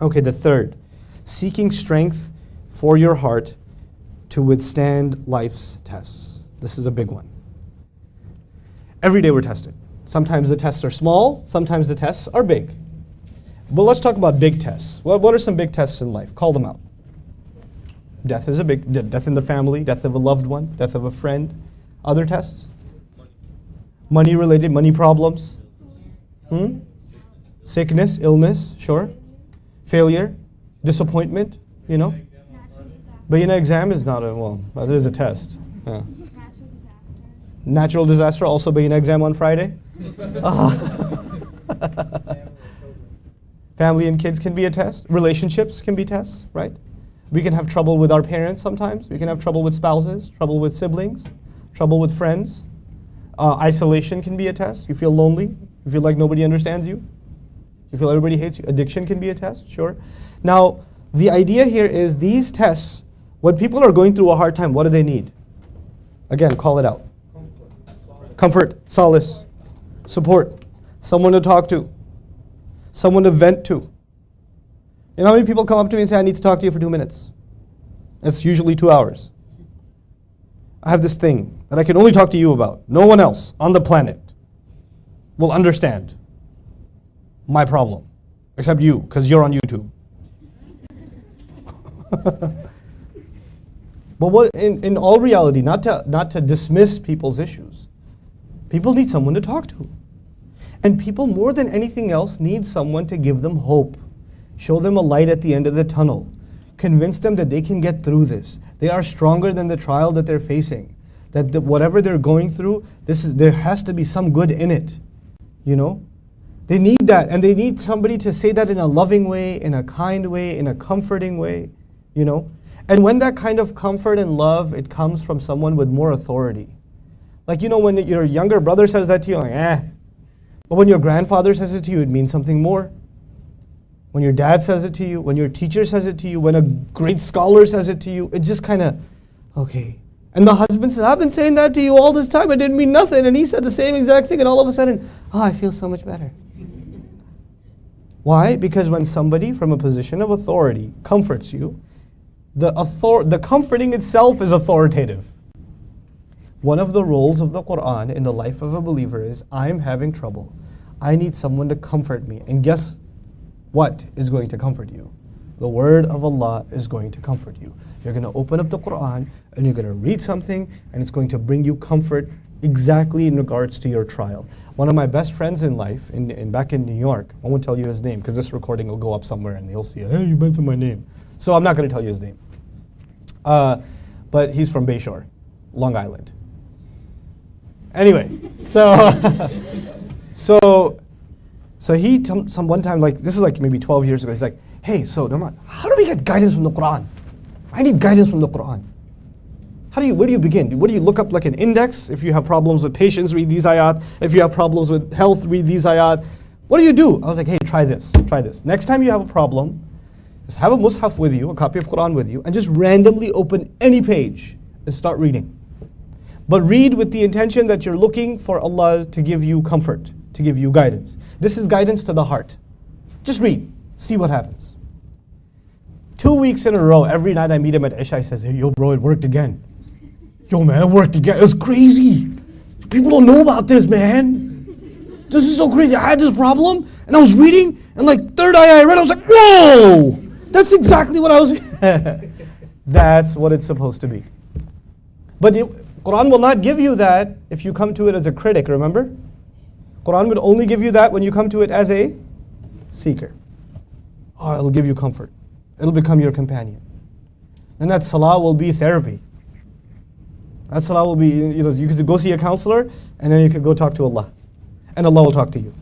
Okay, the third, seeking strength for your heart to withstand life's tests. This is a big one. Every day we're tested. Sometimes the tests are small, sometimes the tests are big. But let's talk about big tests. What, what are some big tests in life? Call them out. Death is a big death in the family, death of a loved one, death of a friend. Other tests? Money related, money problems. Hmm? Sickness, illness, sure. Failure, disappointment, you know. But you know, exam is not a, well, it is a test. Yeah. Natural disaster, also being an exam on Friday. Family and kids can be a test. Relationships can be tests, right? We can have trouble with our parents sometimes. We can have trouble with spouses, trouble with siblings, trouble with friends. Uh, isolation can be a test. You feel lonely. You feel like nobody understands you. You feel everybody hates you. Addiction can be a test, sure. Now, the idea here is these tests, when people are going through a hard time, what do they need? Again, call it out. Comfort, Comfort solace, support, someone to talk to, someone to vent to. You know how many people come up to me and say, I need to talk to you for two minutes? It's usually two hours. I have this thing that I can only talk to you about. No one else on the planet will understand my problem, except you, because you're on YouTube. but what, in, in all reality, not to, not to dismiss people's issues, people need someone to talk to. And people, more than anything else, need someone to give them hope. Show them a light at the end of the tunnel. Convince them that they can get through this. They are stronger than the trial that they're facing. That the, whatever they're going through, this is, there has to be some good in it. You know? They need that, and they need somebody to say that in a loving way, in a kind way, in a comforting way, you know? And when that kind of comfort and love, it comes from someone with more authority. Like, you know, when your younger brother says that to you, like, eh. But when your grandfather says it to you, it means something more when your dad says it to you, when your teacher says it to you, when a great scholar says it to you, it just kind of, okay. And the husband says, I've been saying that to you all this time, it didn't mean nothing. And he said the same exact thing, and all of a sudden, oh, I feel so much better. Why? Because when somebody from a position of authority comforts you, the, author- the comforting itself is authoritative. One of the roles of the Quran in the life of a believer is I'm having trouble. I need someone to comfort me. And guess what is going to comfort you? The word of Allah is going to comfort you. You're going to open up the Quran and you're going to read something and it's going to bring you comfort exactly in regards to your trial. One of my best friends in life, in, in back in New York, I won't tell you his name because this recording will go up somewhere and he'll see, hey, you mentioned my name. So I'm not going to tell you his name. Uh, but he's from Bayshore, Long Island. Anyway, so, so so he, some one time, like this is like maybe 12 years ago, he's like, hey, so Nouman, how do we get guidance from the Quran? I need guidance from the Quran. How do you, where do you begin? What do you look up like an index? If you have problems with patience, read these ayat. If you have problems with health, read these ayat. What do you do? I was like, hey, try this, try this. Next time you have a problem, just have a mushaf with you, a copy of Quran with you, and just randomly open any page and start reading. But read with the intention that you're looking for Allah to give you comfort to give you guidance. This is guidance to the heart. Just read, see what happens. Two weeks in a row, every night I meet him at Isha, he says, Hey, yo, bro, it worked again. Yo, man, it worked again. It was crazy. People don't know about this, man. This is so crazy. I had this problem, and I was reading, and like third ayah I read, I was like, whoa! That's exactly what I was. That's what it's supposed to be. But the Quran will not give you that if you come to it as a critic, remember? Quran would only give you that when you come to it as a seeker. Oh, it'll give you comfort. It'll become your companion. And that salah will be therapy. That salah will be, you know, you could go see a counselor and then you could go talk to Allah. And Allah will talk to you.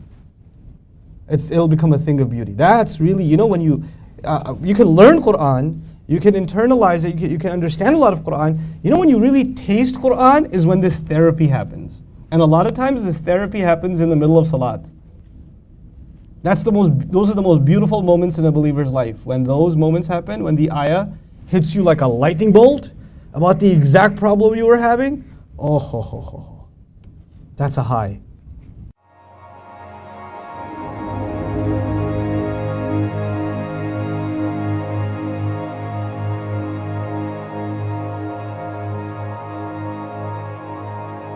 It's, it'll become a thing of beauty. That's really, you know, when you, uh, you can learn Quran, you can internalize it, you can, you can understand a lot of Quran. You know when you really taste Quran is when this therapy happens. And a lot of times this therapy happens in the middle of salat. That's the most, those are the most beautiful moments in a believer's life. When those moments happen, when the ayah hits you like a lightning bolt about the exact problem you were having, oh, ho, ho, ho. that's a high.